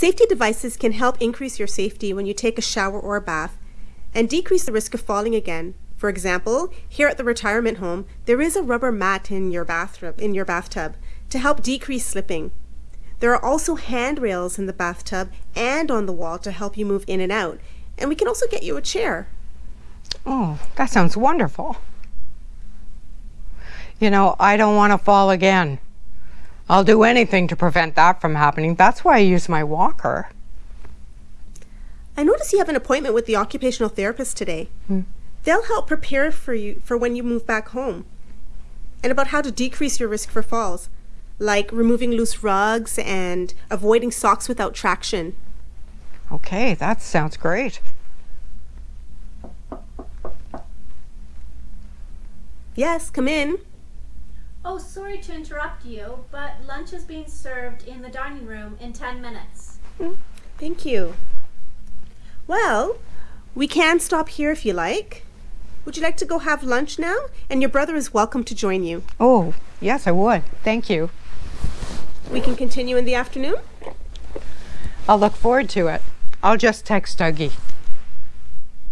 Safety devices can help increase your safety when you take a shower or a bath and decrease the risk of falling again. For example, here at the retirement home, there is a rubber mat in your bathroom in your bathtub to help decrease slipping. There are also handrails in the bathtub and on the wall to help you move in and out. And we can also get you a chair. Oh, that sounds wonderful. You know, I don't want to fall again. I'll do anything to prevent that from happening. That's why I use my walker. I notice you have an appointment with the occupational therapist today. Hmm. They'll help prepare for you for when you move back home and about how to decrease your risk for falls, like removing loose rugs and avoiding socks without traction. Okay, that sounds great. Yes, come in. Oh, sorry to interrupt you, but lunch is being served in the dining room in 10 minutes. Hmm, thank you. Well, we can stop here if you like. Would you like to go have lunch now? And your brother is welcome to join you. Oh, yes, I would. Thank you. We can continue in the afternoon. I'll look forward to it. I'll just text Dougie.